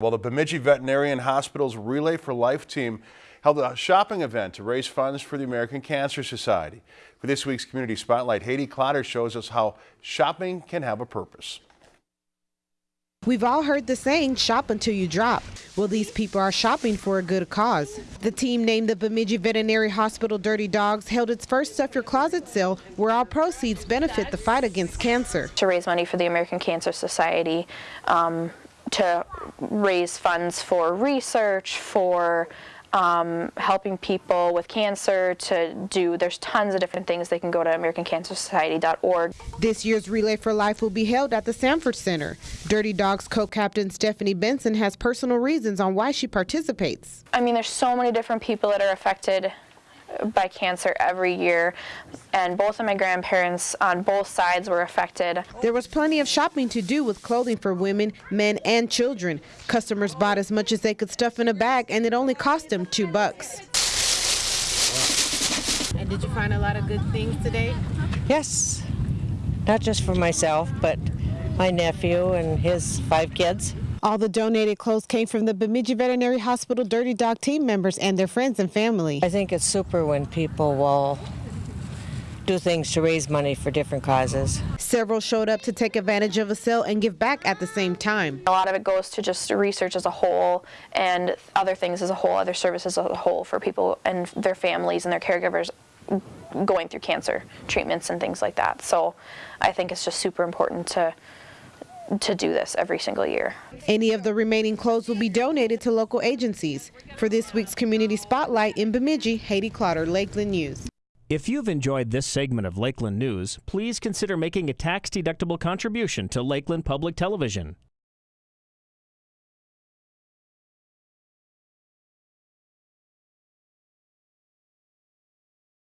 Well, the Bemidji Veterinarian Hospital's Relay for Life team held a shopping event to raise funds for the American Cancer Society. For this week's Community Spotlight, Haiti Clotter shows us how shopping can have a purpose. We've all heard the saying, shop until you drop. Well, these people are shopping for a good cause. The team named the Bemidji Veterinary Hospital Dirty Dogs held its first Stuff Your Closet sale where all proceeds benefit the fight against cancer. To raise money for the American Cancer Society, um, to raise funds for research, for um, helping people with cancer to do, there's tons of different things. They can go to AmericanCancerSociety.org. This year's Relay for Life will be held at the Sanford Center. Dirty Dogs co-captain Stephanie Benson has personal reasons on why she participates. I mean, there's so many different people that are affected by cancer every year, and both of my grandparents on both sides were affected. There was plenty of shopping to do with clothing for women, men, and children. Customers bought as much as they could stuff in a bag, and it only cost them two bucks. And did you find a lot of good things today? Yes, not just for myself, but my nephew and his five kids. All the donated clothes came from the Bemidji Veterinary Hospital Dirty Dog team members and their friends and family. I think it's super when people will do things to raise money for different causes. Several showed up to take advantage of a sale and give back at the same time. A lot of it goes to just research as a whole and other things as a whole, other services as a whole for people and their families and their caregivers going through cancer treatments and things like that. So I think it's just super important to to do this every single year. Any of the remaining clothes will be donated to local agencies. For this week's Community Spotlight in Bemidji, Haiti Clotter, Lakeland News. If you've enjoyed this segment of Lakeland News, please consider making a tax-deductible contribution to Lakeland Public Television.